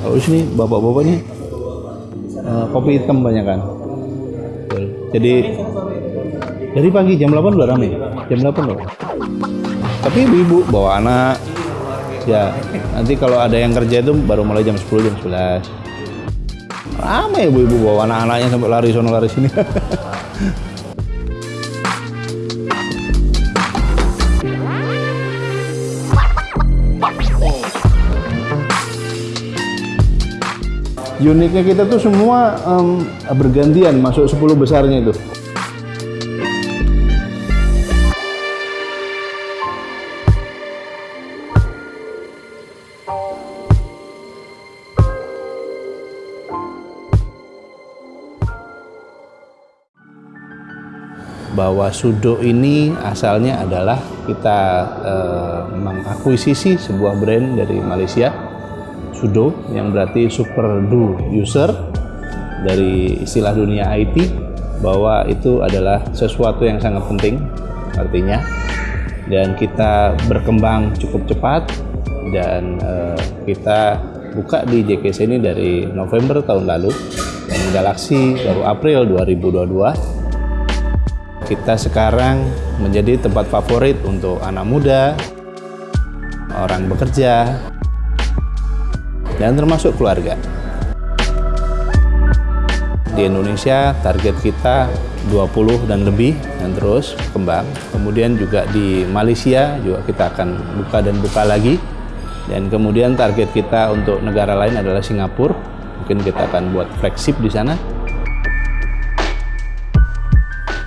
Kalau di sini bapak-bapaknya eh, kopi hitam banyak kan. Jadi dari pagi jam 8 udah rame. Jam 8 loh. Tapi ibu-ibu bawa anak. Ya, nanti kalau ada yang kerja itu baru mulai jam 10 jam 11. Ramai ibu-ibu bawa anak-anaknya sampai lari sono lari sini. Uniknya kita tuh semua em, bergantian masuk 10 besarnya itu. bahwa Sudo ini asalnya adalah kita eh, mengakuisisi sebuah brand dari Malaysia Sudo yang berarti super do user dari istilah dunia IT bahwa itu adalah sesuatu yang sangat penting artinya. Dan kita berkembang cukup cepat dan eh, kita buka di JKC ini dari November tahun lalu dan Galaxy baru April 2022 kita sekarang menjadi tempat favorit untuk anak muda, orang bekerja, dan termasuk keluarga. Di Indonesia target kita 20 dan lebih dan terus kembang. Kemudian juga di Malaysia juga kita akan buka dan buka lagi. Dan kemudian target kita untuk negara lain adalah Singapura. Mungkin kita akan buat flagship di sana.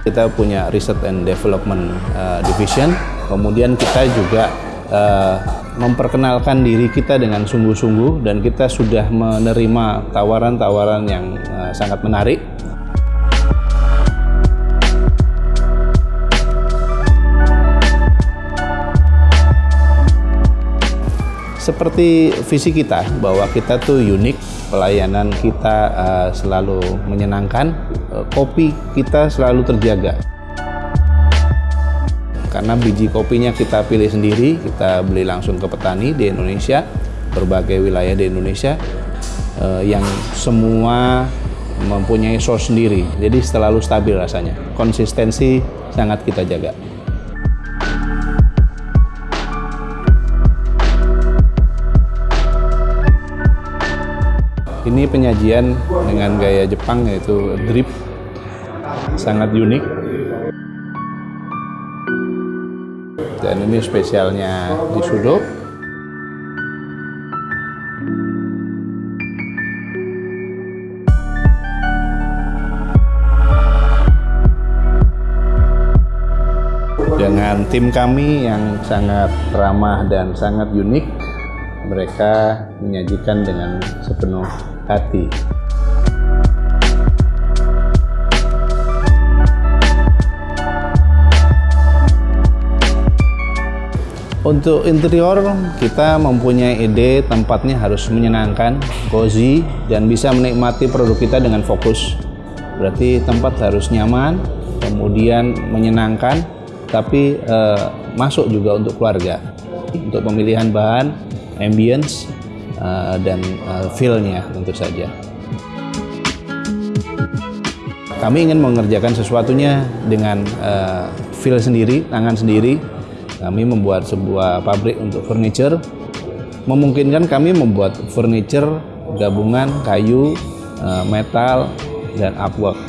Kita punya Research and Development uh, Division, kemudian kita juga uh, memperkenalkan diri kita dengan sungguh-sungguh dan kita sudah menerima tawaran-tawaran yang uh, sangat menarik. Seperti visi kita bahwa kita tuh unik, pelayanan kita uh, selalu menyenangkan, uh, kopi kita selalu terjaga. Karena biji kopinya kita pilih sendiri, kita beli langsung ke petani di Indonesia, berbagai wilayah di Indonesia, uh, yang semua mempunyai source sendiri, jadi selalu stabil rasanya. Konsistensi sangat kita jaga. Ini penyajian dengan gaya Jepang yaitu drip, sangat unik. Dan ini spesialnya di Sudo. Dengan tim kami yang sangat ramah dan sangat unik, mereka menyajikan dengan sepenuh hati. Untuk interior, kita mempunyai ide tempatnya harus menyenangkan, cozy, dan bisa menikmati produk kita dengan fokus. Berarti tempat harus nyaman, kemudian menyenangkan, tapi eh, masuk juga untuk keluarga. Untuk pemilihan bahan, ambience, uh, dan uh, feel-nya tentu saja. Kami ingin mengerjakan sesuatunya dengan uh, feel sendiri, tangan sendiri. Kami membuat sebuah pabrik untuk furniture. Memungkinkan kami membuat furniture gabungan kayu, uh, metal, dan artwork.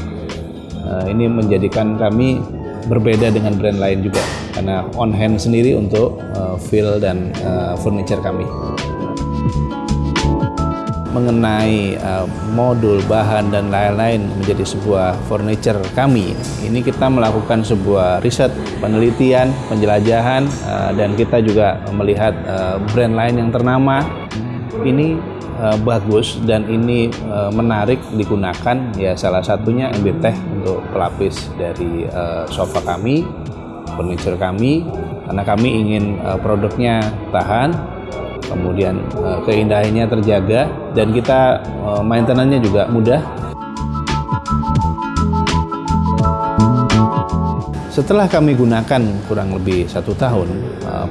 Uh, ini menjadikan kami berbeda dengan brand lain juga karena on hand sendiri untuk uh, feel dan furniture kami mengenai uh, modul bahan dan lain-lain menjadi sebuah furniture kami. Ini kita melakukan sebuah riset penelitian penjelajahan uh, dan kita juga melihat uh, brand lain yang ternama. Ini uh, bagus dan ini uh, menarik digunakan. Ya salah satunya MB Tech untuk pelapis dari uh, sofa kami furniture kami. Karena kami ingin uh, produknya tahan kemudian uh, keindahannya terjaga dan kita uh, maintenance-nya juga mudah. Setelah kami gunakan kurang lebih satu tahun,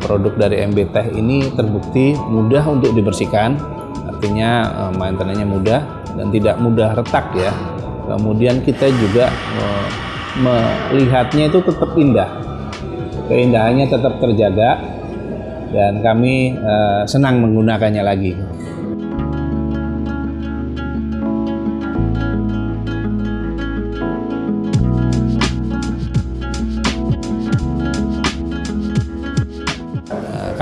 produk dari MB Tech ini terbukti mudah untuk dibersihkan, artinya uh, maintenance-nya mudah dan tidak mudah retak ya. Kemudian kita juga melihatnya itu tetap indah, keindahannya tetap terjaga dan kami uh, senang menggunakannya lagi.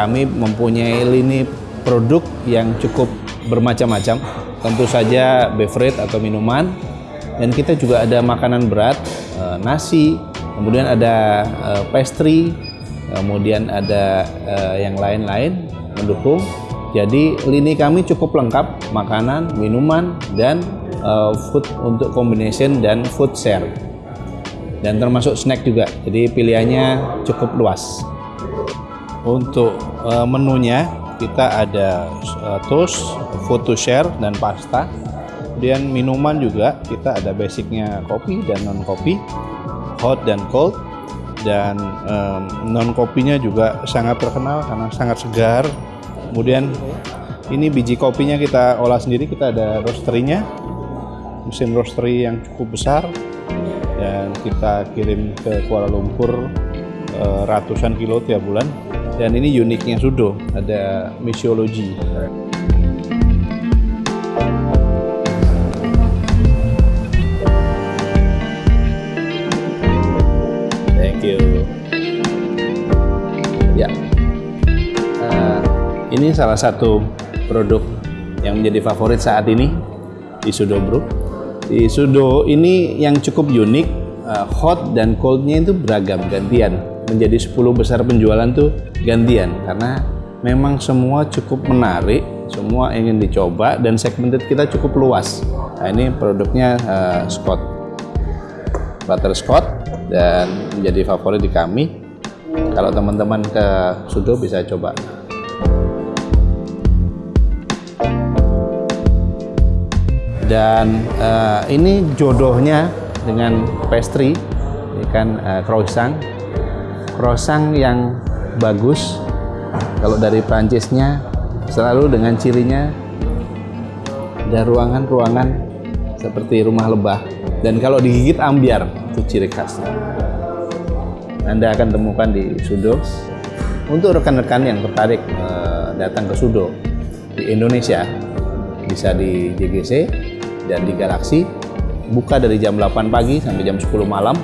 kami mempunyai lini produk yang cukup bermacam-macam. Tentu saja beverage atau minuman, dan kita juga ada makanan berat, eh, nasi, kemudian ada eh, pastry, kemudian ada eh, yang lain-lain mendukung. Jadi lini kami cukup lengkap, makanan, minuman, dan food untuk combination dan food share. Dan termasuk snack juga, jadi pilihannya cukup luas. Untuk uh, menunya kita ada uh, toast, food to share dan pasta. Kemudian minuman juga kita ada basicnya kopi dan non kopi, hot dan cold. Dan um, non kopinya juga sangat terkenal karena sangat segar. Kemudian ini biji kopinya kita olah sendiri, kita ada roasterynya, mesin roastery yang cukup besar dan kita kirim ke Kuala Lumpur uh, ratusan kilo tiap bulan dan ini uniknya Sudo, ada misiologi. You. Ya, uh, ini salah satu produk yang menjadi favorit saat ini di Sudo Bro. Di Sudo ini yang cukup unik, uh, hot dan coldnya itu beragam gantian menjadi 10 besar penjualan tuh gantian karena memang semua cukup menarik, semua ingin dicoba dan segmented kita cukup luas. Nah, ini produknya uh, Scott Scott dan menjadi favorit di kami. Kalau teman-teman ke Sudo bisa coba. Dan uh, ini jodohnya dengan pastry, ini kan uh, croissant croissant yang bagus kalau dari Prancisnya selalu dengan cirinya ada ruangan-ruangan seperti rumah lebah dan kalau digigit ambiar itu ciri khasnya Anda akan temukan di Sudo untuk rekan-rekan yang tertarik eh, datang ke Sudo di Indonesia bisa di JGC dan di Galaxy. Buka dari jam 8 pagi sampai jam 10 malam